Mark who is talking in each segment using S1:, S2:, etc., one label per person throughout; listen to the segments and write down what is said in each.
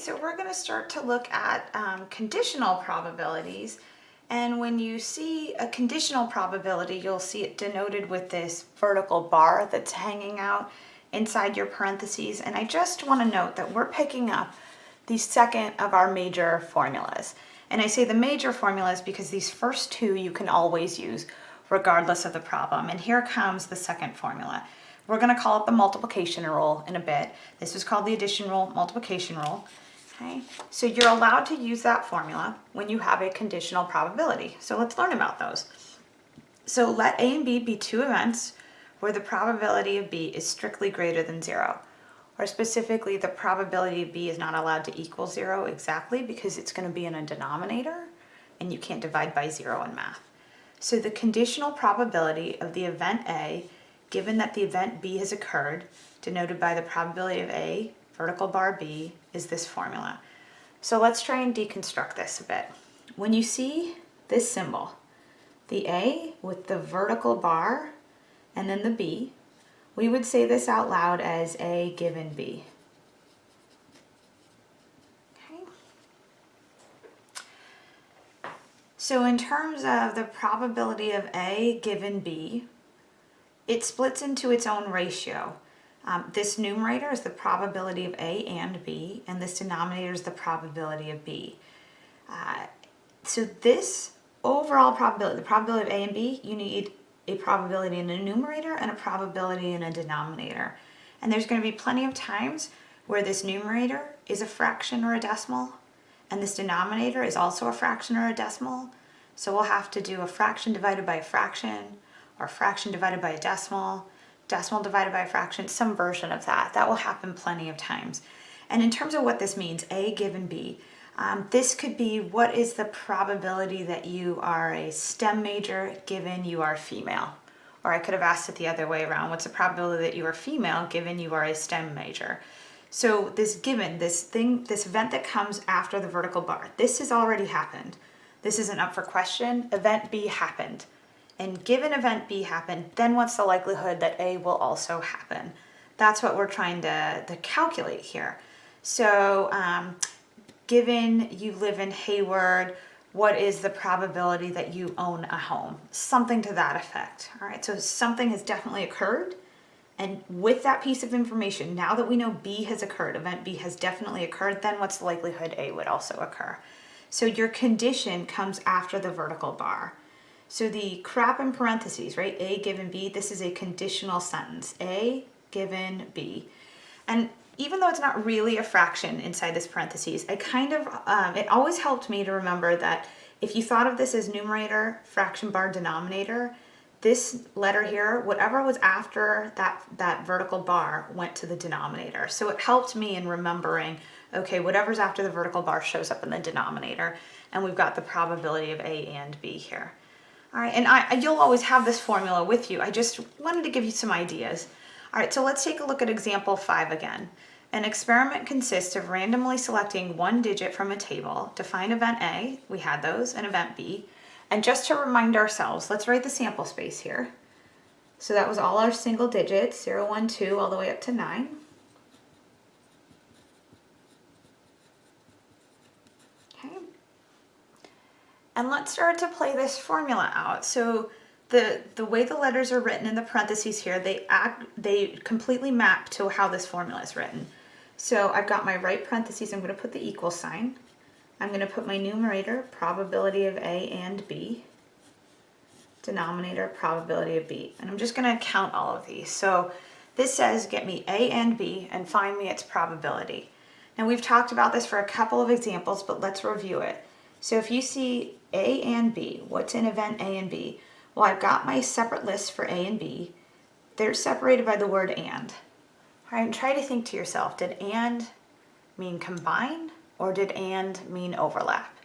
S1: so we're going to start to look at um, conditional probabilities. And when you see a conditional probability, you'll see it denoted with this vertical bar that's hanging out inside your parentheses. And I just want to note that we're picking up the second of our major formulas. And I say the major formulas because these first two you can always use regardless of the problem. And here comes the second formula. We're going to call it the multiplication rule in a bit. This is called the addition rule, multiplication rule. Okay, so you're allowed to use that formula when you have a conditional probability. So let's learn about those. So let A and B be two events where the probability of B is strictly greater than zero. Or specifically, the probability of B is not allowed to equal zero exactly because it's going to be in a denominator and you can't divide by zero in math. So the conditional probability of the event A given that the event B has occurred, denoted by the probability of A, vertical bar B, is this formula. So let's try and deconstruct this a bit. When you see this symbol, the A with the vertical bar and then the B, we would say this out loud as A given B. Okay. So in terms of the probability of A given B, it splits into its own ratio. Um, this numerator is the probability of A and B, and this denominator is the probability of B. Uh, so this overall probability, the probability of A and B, you need a probability in a numerator and a probability in a denominator. And there's going to be plenty of times where this numerator is a fraction or a decimal, and this denominator is also a fraction or a decimal. So we'll have to do a fraction divided by a fraction, or fraction divided by a decimal, decimal divided by a fraction, some version of that. That will happen plenty of times. And in terms of what this means, A given B, um, this could be what is the probability that you are a STEM major given you are female? Or I could have asked it the other way around. What's the probability that you are female given you are a STEM major? So this given, this thing, this event that comes after the vertical bar, this has already happened. This isn't up for question. Event B happened and given event B happened, then what's the likelihood that A will also happen? That's what we're trying to, to calculate here. So um, given you live in Hayward, what is the probability that you own a home? Something to that effect. All right, so something has definitely occurred. And with that piece of information, now that we know B has occurred, event B has definitely occurred, then what's the likelihood A would also occur? So your condition comes after the vertical bar. So the crap in parentheses, right? A given B, this is a conditional sentence. A given B. And even though it's not really a fraction inside this parentheses, I kind of, um, it always helped me to remember that if you thought of this as numerator, fraction bar, denominator, this letter here, whatever was after that, that vertical bar went to the denominator. So it helped me in remembering, okay, whatever's after the vertical bar shows up in the denominator, and we've got the probability of A and B here. All right, and I, you'll always have this formula with you. I just wanted to give you some ideas. All right, so let's take a look at example five again. An experiment consists of randomly selecting one digit from a table to find event A, we had those, and event B. And just to remind ourselves, let's write the sample space here. So that was all our single digits, 0, 1, 2, all the way up to 9. And let's start to play this formula out. So the, the way the letters are written in the parentheses here, they act, they completely map to how this formula is written. So I've got my right parentheses, I'm gonna put the equal sign. I'm gonna put my numerator, probability of A and B, denominator, probability of B. And I'm just gonna count all of these. So this says get me A and B and find me its probability. Now we've talked about this for a couple of examples, but let's review it. So if you see A and B, what's in event A and B? Well, I've got my separate lists for A and B. They're separated by the word and. All right, and try to think to yourself, did and mean combine or did and mean overlap?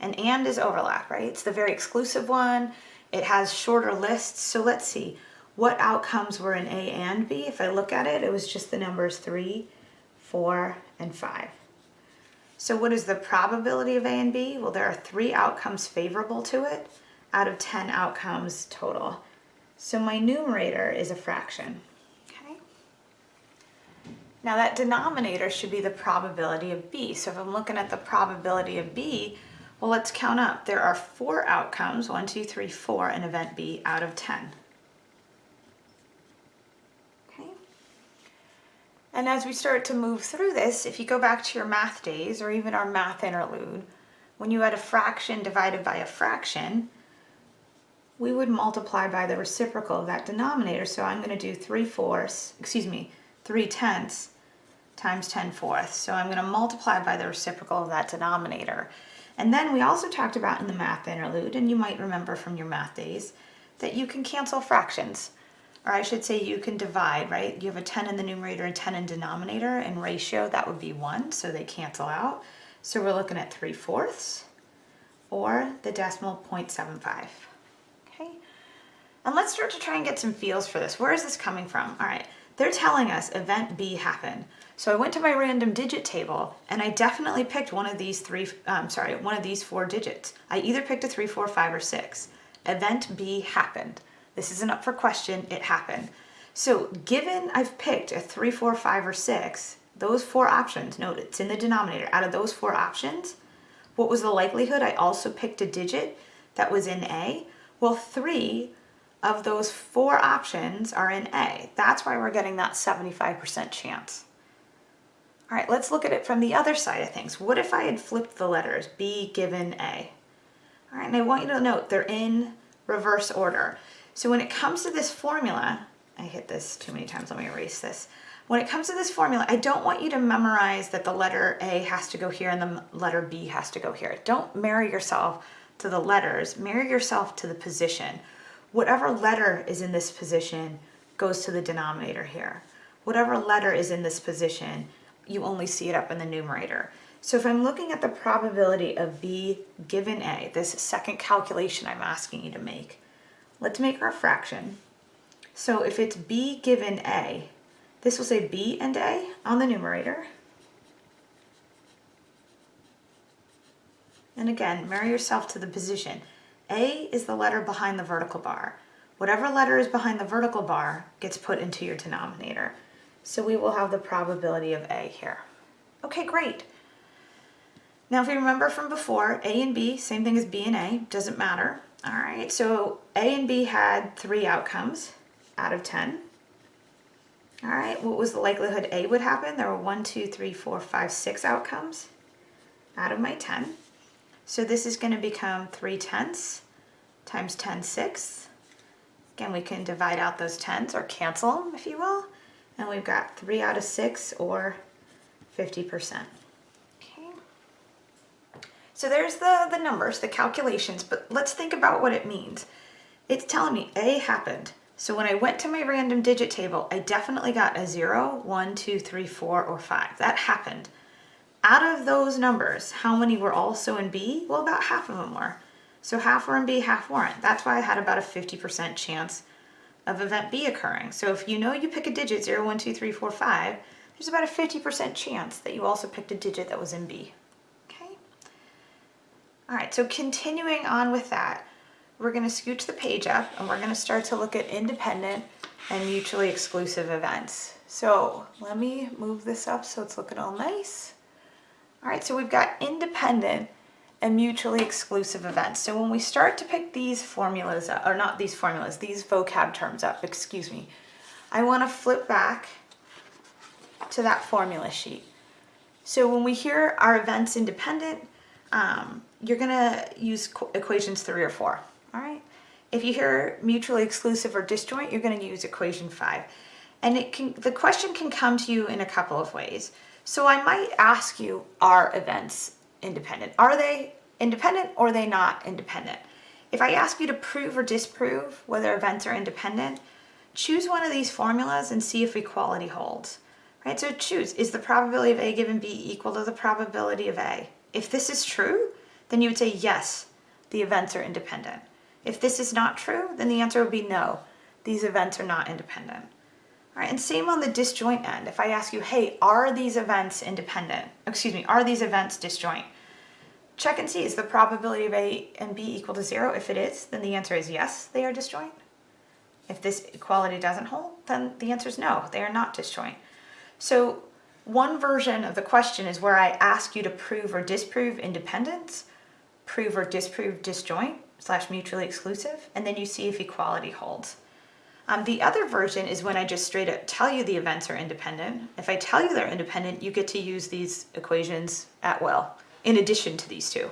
S1: And and is overlap, right? It's the very exclusive one. It has shorter lists. So let's see, what outcomes were in A and B? If I look at it, it was just the numbers three, four, and five. So what is the probability of A and B? Well, there are three outcomes favorable to it out of 10 outcomes total. So my numerator is a fraction, okay? Now that denominator should be the probability of B. So if I'm looking at the probability of B, well, let's count up. There are four outcomes, one, two, three, four in event B out of 10. Okay. And as we start to move through this, if you go back to your math days or even our math interlude, when you had a fraction divided by a fraction, we would multiply by the reciprocal of that denominator. So I'm going to do 3 fourths, excuse me, 3 tenths times 10 fourths. So I'm going to multiply by the reciprocal of that denominator. And then we also talked about in the math interlude, and you might remember from your math days, that you can cancel fractions. Or I should say you can divide, right? You have a 10 in the numerator and 10 in denominator, and ratio, that would be 1, so they cancel out. So we're looking at 3 fourths, or the decimal 0.75. Okay? And let's start to try and get some feels for this. Where is this coming from? All right, they're telling us event B happened. So I went to my random digit table and I definitely picked one of these three, um, sorry, one of these four digits. I either picked a three, four, five, or six. Event B happened. This isn't up for question, it happened. So given I've picked a three, four, five, or six, those four options, note it's in the denominator, out of those four options, what was the likelihood I also picked a digit that was in A? Well, three of those four options are in A. That's why we're getting that 75% chance. All right, let's look at it from the other side of things. What if I had flipped the letters, B given A? All right, and I want you to note they're in reverse order. So when it comes to this formula, I hit this too many times, let me erase this. When it comes to this formula, I don't want you to memorize that the letter A has to go here and the letter B has to go here. Don't marry yourself to the letters, marry yourself to the position. Whatever letter is in this position goes to the denominator here. Whatever letter is in this position you only see it up in the numerator. So if I'm looking at the probability of B given A, this second calculation I'm asking you to make, let's make our fraction. So if it's B given A, this will say B and A on the numerator. And again, marry yourself to the position. A is the letter behind the vertical bar. Whatever letter is behind the vertical bar gets put into your denominator. So we will have the probability of A here. Okay, great. Now, if you remember from before, A and B, same thing as B and A, doesn't matter. All right, so A and B had three outcomes out of 10. All right, what was the likelihood A would happen? There were one, two, three, four, five, six outcomes out of my 10. So this is gonna become 3 tenths times 10 sixths. Again, we can divide out those tens or cancel them, if you will and we've got three out of six or 50%. So there's the, the numbers, the calculations, but let's think about what it means. It's telling me A happened. So when I went to my random digit table, I definitely got a zero, one, two, three, four, or five. That happened. Out of those numbers, how many were also in B? Well, about half of them were. So half were in B, half weren't. That's why I had about a 50% chance of event B occurring. So if you know you pick a digit 0, 1, 2, 3, 4, 5, there's about a 50% chance that you also picked a digit that was in B. All right, so continuing on with that, we're going to scooch the page up and we're going to start to look at independent and mutually exclusive events. So let me move this up so it's looking all nice. All right, so we've got independent and mutually exclusive events. So when we start to pick these formulas, up, or not these formulas, these vocab terms up, excuse me, I want to flip back to that formula sheet. So when we hear our events independent, um, you're going to use equations three or four, all right? If you hear mutually exclusive or disjoint, you're going to use equation five. And it can, the question can come to you in a couple of ways. So I might ask you, are events independent? Are they independent or are they not independent? If I ask you to prove or disprove whether events are independent, choose one of these formulas and see if equality holds. Right, so choose, is the probability of A given B equal to the probability of A? If this is true, then you would say yes, the events are independent. If this is not true, then the answer would be no, these events are not independent. All right, and same on the disjoint end. If I ask you, hey, are these events independent? Excuse me, are these events disjoint? Check and see, is the probability of A and B equal to zero? If it is, then the answer is yes, they are disjoint. If this equality doesn't hold, then the answer is no, they are not disjoint. So one version of the question is where I ask you to prove or disprove independence, prove or disprove disjoint slash mutually exclusive, and then you see if equality holds. Um, the other version is when I just straight up tell you the events are independent. If I tell you they're independent, you get to use these equations at will, in addition to these two.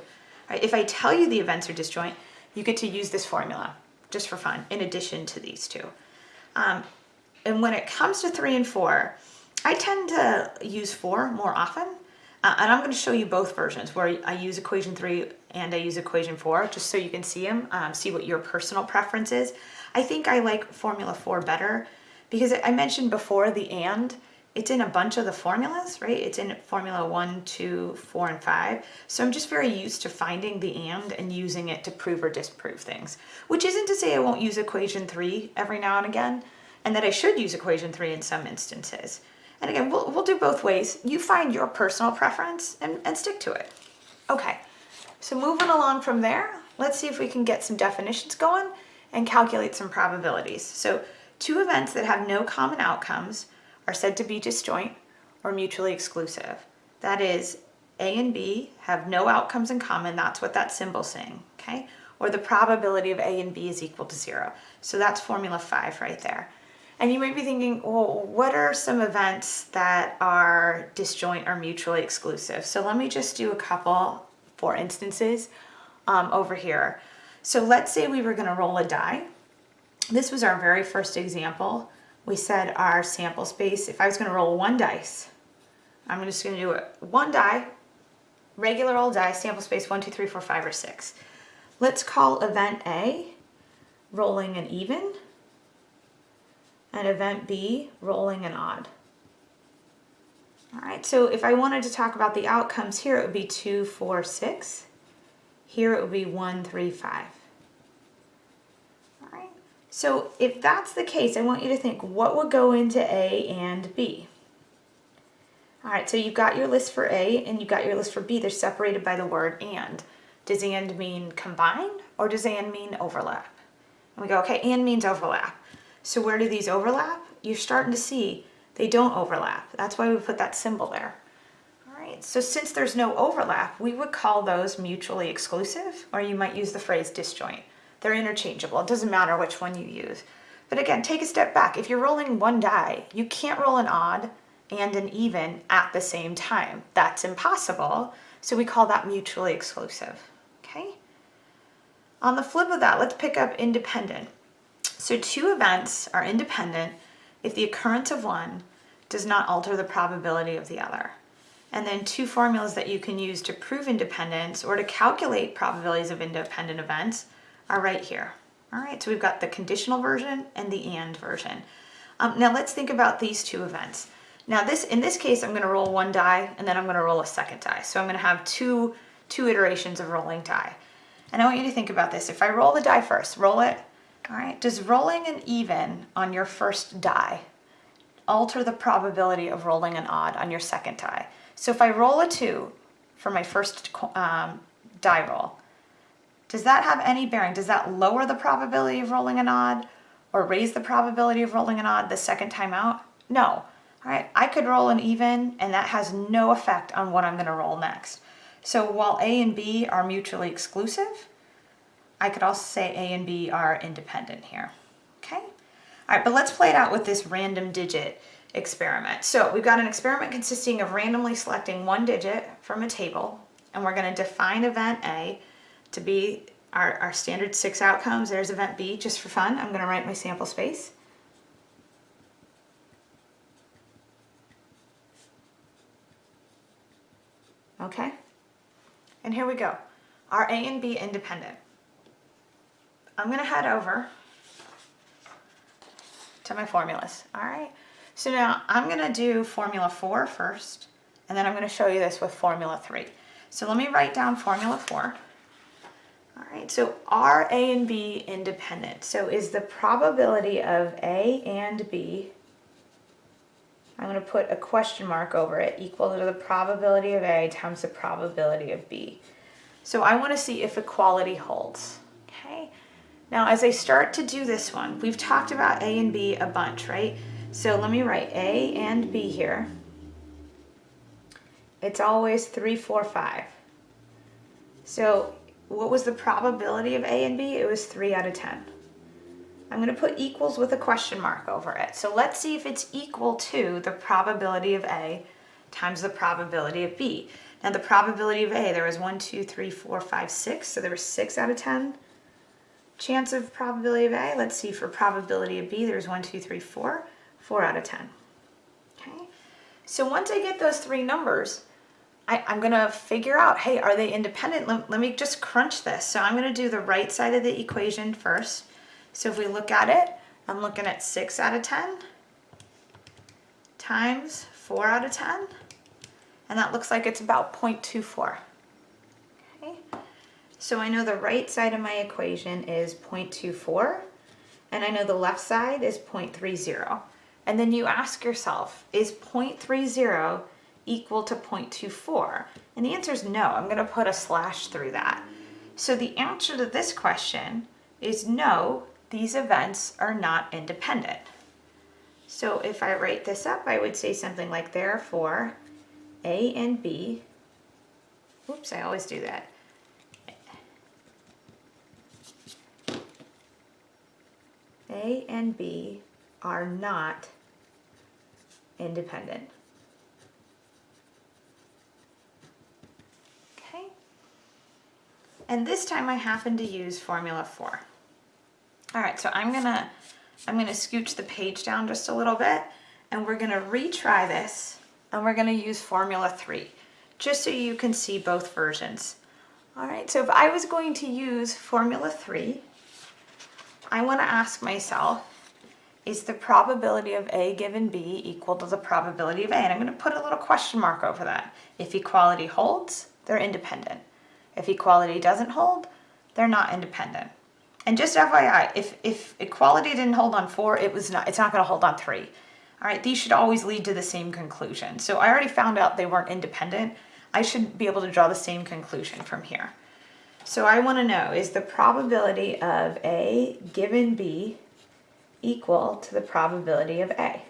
S1: Right? If I tell you the events are disjoint, you get to use this formula, just for fun, in addition to these two. Um, and when it comes to three and four, I tend to use four more often. Uh, and I'm going to show you both versions where I use equation three and I use equation four, just so you can see them, um, see what your personal preference is. I think I like formula four better because I mentioned before the and, it's in a bunch of the formulas, right? It's in formula one, two, four, and five. So I'm just very used to finding the and and using it to prove or disprove things, which isn't to say I won't use equation three every now and again, and that I should use equation three in some instances. And again, we'll, we'll do both ways. You find your personal preference and, and stick to it. Okay, so moving along from there, let's see if we can get some definitions going and calculate some probabilities. So two events that have no common outcomes are said to be disjoint or mutually exclusive. That is, A and B have no outcomes in common, that's what that symbol's saying, okay? Or the probability of A and B is equal to zero. So that's formula five right there. And you might be thinking, well, what are some events that are disjoint or mutually exclusive? So let me just do a couple for instances um, over here. So let's say we were going to roll a die. This was our very first example. We said our sample space, if I was going to roll one dice, I'm just going to do it one die, regular old die, sample space one, two, three, four, five, or six. Let's call event A rolling an even and event B rolling an odd. All right, so if I wanted to talk about the outcomes here, it would be two, four, six. Here it would be one, three, five. All right, so if that's the case, I want you to think what would go into A and B. All right, so you've got your list for A and you've got your list for B. They're separated by the word and. Does and mean combine or does and mean overlap? And we go, okay, and means overlap. So where do these overlap? You're starting to see they don't overlap. That's why we put that symbol there. All right, so since there's no overlap, we would call those mutually exclusive, or you might use the phrase disjoint. They're interchangeable. It doesn't matter which one you use. But again, take a step back. If you're rolling one die, you can't roll an odd and an even at the same time. That's impossible. So we call that mutually exclusive, okay? On the flip of that, let's pick up independent. So two events are independent if the occurrence of one does not alter the probability of the other. And then two formulas that you can use to prove independence or to calculate probabilities of independent events are right here. All right, so we've got the conditional version and the and version. Um, now let's think about these two events. Now this, in this case, I'm gonna roll one die and then I'm gonna roll a second die. So I'm gonna have two, two iterations of rolling die. And I want you to think about this. If I roll the die first, roll it, all right, does rolling an even on your first die alter the probability of rolling an odd on your second die? So if I roll a two for my first um, die roll, does that have any bearing? Does that lower the probability of rolling an odd or raise the probability of rolling an odd the second time out? No. All right, I could roll an even and that has no effect on what I'm gonna roll next. So while A and B are mutually exclusive, I could also say A and B are independent here, okay? All right, but let's play it out with this random digit experiment. So we've got an experiment consisting of randomly selecting one digit from a table, and we're gonna define event A to be our, our standard six outcomes. There's event B, just for fun. I'm gonna write my sample space. Okay, and here we go. Are A and B independent? I'm gonna head over to my formulas, all right? So now I'm gonna do formula four first, and then I'm gonna show you this with formula three. So let me write down formula four. All right, so are A and B independent? So is the probability of A and B, I'm gonna put a question mark over it, equal to the probability of A times the probability of B. So I wanna see if equality holds, okay? Now, as I start to do this one, we've talked about A and B a bunch, right? So let me write A and B here. It's always 3, 4, 5. So what was the probability of A and B? It was 3 out of 10. I'm going to put equals with a question mark over it. So let's see if it's equal to the probability of A times the probability of B. Now the probability of A, there was 1, 2, 3, 4, 5, 6. So there was 6 out of 10 chance of probability of A. Let's see for probability of B, there's 1, 2, 3, 4. 4 out of 10. Okay. So once I get those three numbers, I, am going to figure out, hey, are they independent? Let, let me just crunch this. So I'm going to do the right side of the equation first. So if we look at it, I'm looking at 6 out of 10 times 4 out of 10. And that looks like it's about 0.24. So I know the right side of my equation is 0.24. And I know the left side is 0.30. And then you ask yourself, is 0.30 equal to 0.24? And the answer is no. I'm going to put a slash through that. So the answer to this question is no, these events are not independent. So if I write this up, I would say something like therefore A and B, oops, I always do that. A and B are not independent. Okay. And this time I happen to use Formula 4. All right, so I'm gonna, I'm gonna scooch the page down just a little bit and we're gonna retry this and we're gonna use Formula 3 just so you can see both versions. All right, so if I was going to use Formula 3, I wanna ask myself, is the probability of A given B equal to the probability of A? And I'm going to put a little question mark over that. If equality holds, they're independent. If equality doesn't hold, they're not independent. And just FYI, if, if equality didn't hold on 4, it was not, it's not going to hold on 3. All right, these should always lead to the same conclusion. So I already found out they weren't independent. I should be able to draw the same conclusion from here. So I want to know, is the probability of A given B equal to the probability of A.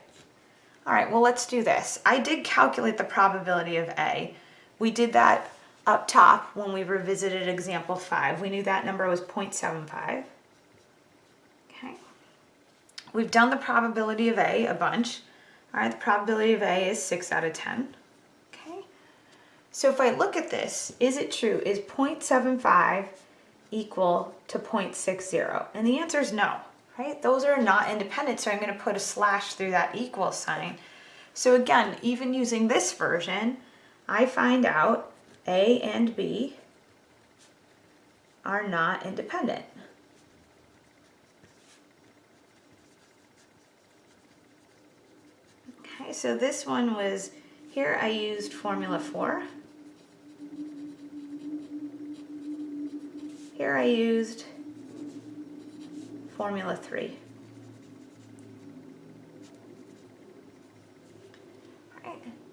S1: All right, well, let's do this. I did calculate the probability of A. We did that up top when we revisited example 5. We knew that number was 0.75. Okay. We've done the probability of A a bunch. All right, the probability of A is 6 out of 10. So if I look at this, is it true? Is 0.75 equal to 0.60? And the answer is no right? Those are not independent, so I'm going to put a slash through that equal sign. So again, even using this version, I find out A and B are not independent. Okay, so this one was, here I used formula 4. Here I used Formula 3.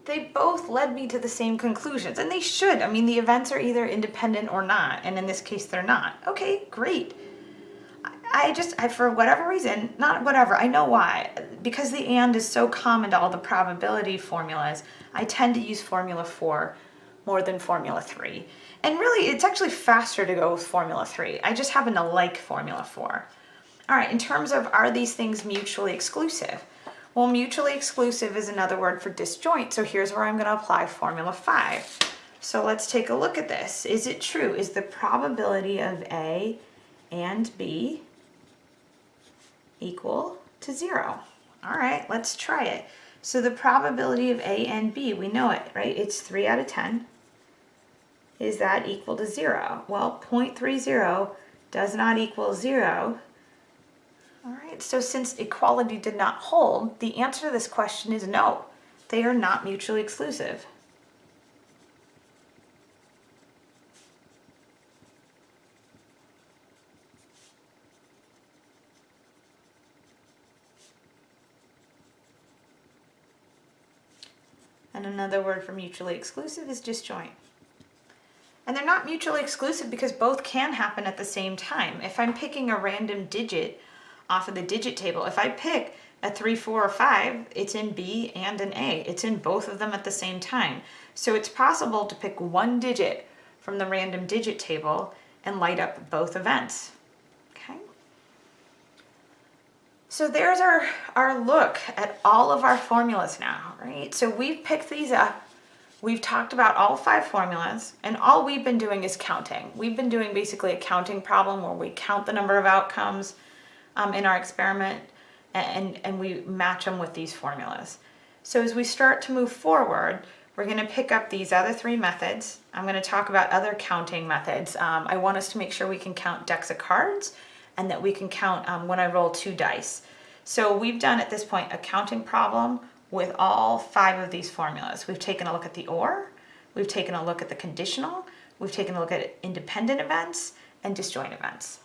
S1: They both led me to the same conclusions, and they should. I mean, the events are either independent or not, and in this case, they're not. Okay, great. I just, I, for whatever reason, not whatever, I know why. Because the and is so common to all the probability formulas, I tend to use Formula 4 more than Formula 3. And really, it's actually faster to go with Formula 3. I just happen to like Formula 4. All right, in terms of are these things mutually exclusive? Well, mutually exclusive is another word for disjoint. So here's where I'm going to apply Formula 5. So let's take a look at this. Is it true? Is the probability of A and B equal to 0? All right, let's try it. So the probability of A and B, we know it, right? It's 3 out of 10. Is that equal to 0? Well, 0.30 does not equal 0 all right, so since equality did not hold, the answer to this question is no. They are not mutually exclusive. And another word for mutually exclusive is disjoint. And they're not mutually exclusive because both can happen at the same time. If I'm picking a random digit off of the digit table. If I pick a three, four, or five, it's in B and an A. It's in both of them at the same time. So it's possible to pick one digit from the random digit table and light up both events. Okay. So there's our, our look at all of our formulas now, right? So we've picked these up. We've talked about all five formulas and all we've been doing is counting. We've been doing basically a counting problem where we count the number of outcomes um, in our experiment and, and we match them with these formulas. So as we start to move forward, we're going to pick up these other three methods. I'm going to talk about other counting methods. Um, I want us to make sure we can count decks of cards and that we can count um, when I roll two dice. So we've done at this point a counting problem with all five of these formulas. We've taken a look at the OR, we've taken a look at the conditional, we've taken a look at independent events and disjoint events.